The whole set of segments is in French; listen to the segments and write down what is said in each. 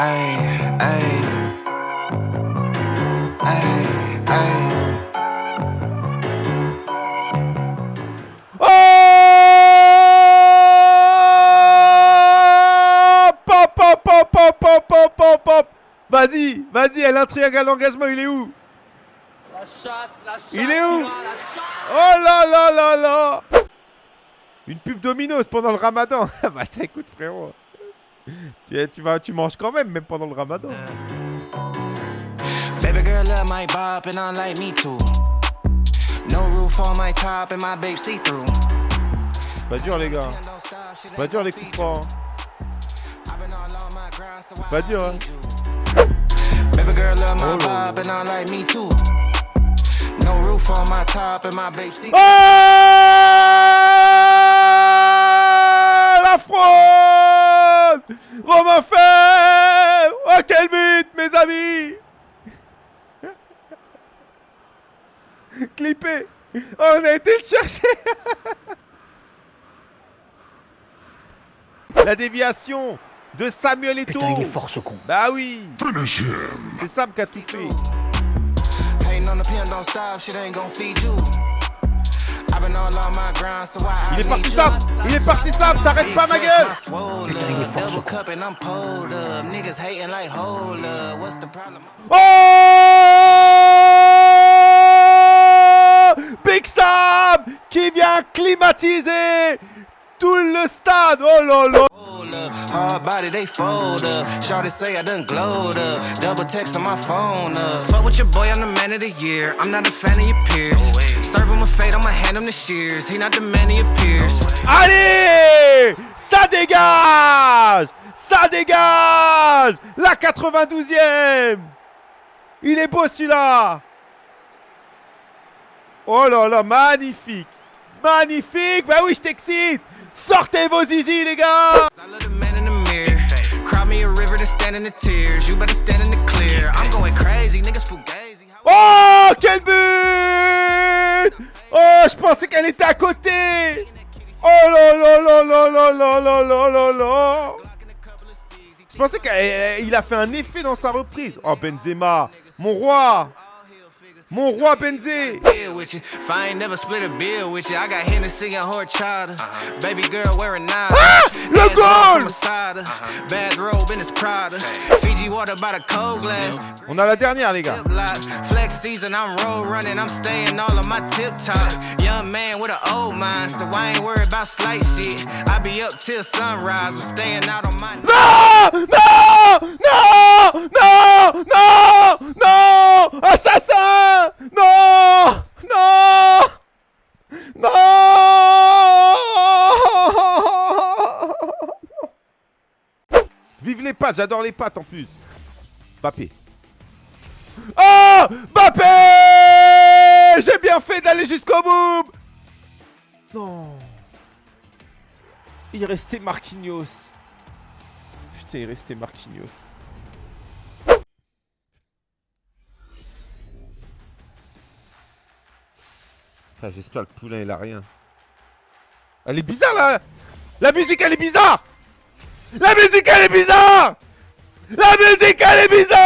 Ay, ay. Ay, ay. Oh! Pop, pop, pop, pop, pop, pop, pop, pop. Vas-y, vas-y, elle a un triangle d'engagement, il est où? La chatte, la chatte, Il est où? la chatte. Oh là là là là. Une pub Domino's pendant le ramadan. Bah écoute frérot tu, tu, vas, tu manges quand même, même pendant le ramadan. Baby girl love my bop and I like me too. No roof on my top and my babe see through. Pas dur les gars. Pas dur les coups francs. Pas dur hein. Baby girl love my Oh bop and I like me too. No roof on my top and my babe see Oh La fraude Romain Fer Oh quel but mes amis. Clippé. Oh, On a été le chercher. La déviation de Samuel Eto'o. Putain, il est fort ce con. Bah oui. C'est Sam qui a tout fait Il est parti. Sam Il est parti Sam T'arrêtes pas ma gueule Putain, il est fort, ce Double con. cup and I'm pulled up. Niggas hating like, hold up. What's the problem? Oh Big Sam qui vient climatiser tout le stade. Oh là là. Hard body, they fold up. Shorty say I done glowed up. Double text on my phone up. Fuck with your boy, I'm the man of the year. I'm not a fan of your peers. Serve him a fate, I'ma hand him the shears. He not the man your peers. Allez Ça dégage Ça dégage La 92e Il est beau celui-là Oh là là, magnifique Magnifique Bah oui, je t'excite Sortez vos zizi, les gars. Cry me a river to stand in the tears. You better stand in the clear. I'm going crazy, niggas fugazi. Oh Quel but Oh, je pensais qu'elle était à côté. Oh là là là là là là là là là là. Je pensais qu'il a fait un effet dans sa reprise. Oh Benzema, mon roi. Mon roi Benzé. Deal the goal On a la dernière, les gars. Tip top. Young man with an old mind, so I ain't worried about slight shit. I be up till sunrise, I'm staying out on my. No! No! No! No! No! No! Assassin! J'adore les pattes en plus. Bappé. Oh Bappé J'ai bien fait d'aller jusqu'au bout Non Il restait Marquinhos. Putain, il restait Marquinhos. J'espère que le poulain il a rien. Elle est bizarre là La musique elle est bizarre La musique elle est bizarre La musique elle est bizarre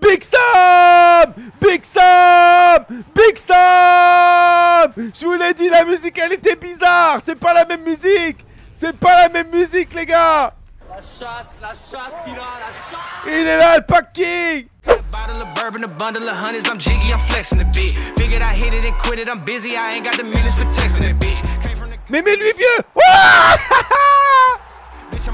Big Sam Big Sam Big Sam Je vous l'ai dit, la musique elle était bizarre C'est pas la même musique C'est pas la même musique les gars La chatte, la chatte qu'il a, la chatte. Il est là le pack king Bottle of bourbon, a bundle of hundreds. I'm jiggy, I'm flexing the beat. Figured I hit it and quit it. I'm busy, I ain't got the minutes for texting that bitch. Came from the Mais mets-lui vieux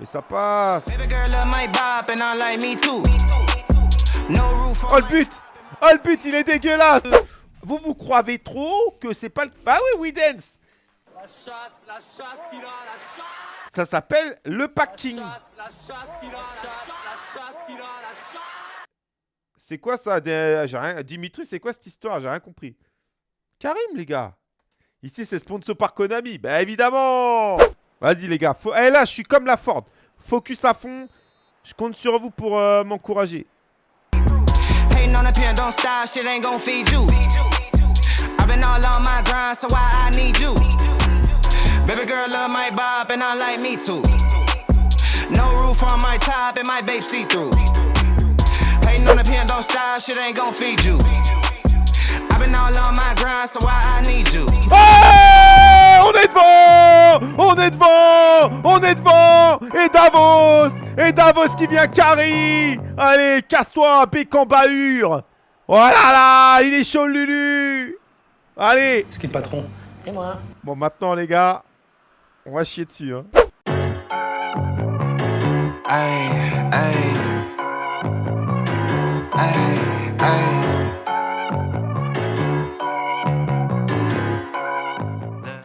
Mais ça passe. Baby girl love my bop and I like me too. No roof Oh le but Oh le but, il est dégueulasse Vous vous croyez trop que c'est pas le... Bah oui, Widens La chatte, la chatte qu'il a, la chatte. Ça s'appelle le packing. chatte, la chatte qui l'a, la chatte, la chatte qui l'a, la chatte. C'est quoi ça? Des- j'ai rien... Dimitri, c'est quoi cette histoire? J'ai rien compris. Karim, les gars. Ici, c'est sponsor par Konami. Bah, évidemment Vas-y, les gars. Faut... Eh, là, je suis comme la Ford. Focus à fond. Je compte sur vous pour euh, m'encourager. Baby girl love my bob and I like me too. No roof on my top and my babe see through. Hating on a pen, don't stop, shit ain't gon' feed you. I've been all on my grind, so why I need you? Est devant On est devant On est devant Et Davos Et Davos qui vient carry Allez, casse-toi, Bécan Bahur Oh là là Il est chaud, le Lulu Allez Ce qui est le patron. Et moi Bon, maintenant, les gars, on va chier dessus. Hein. Ay, ay.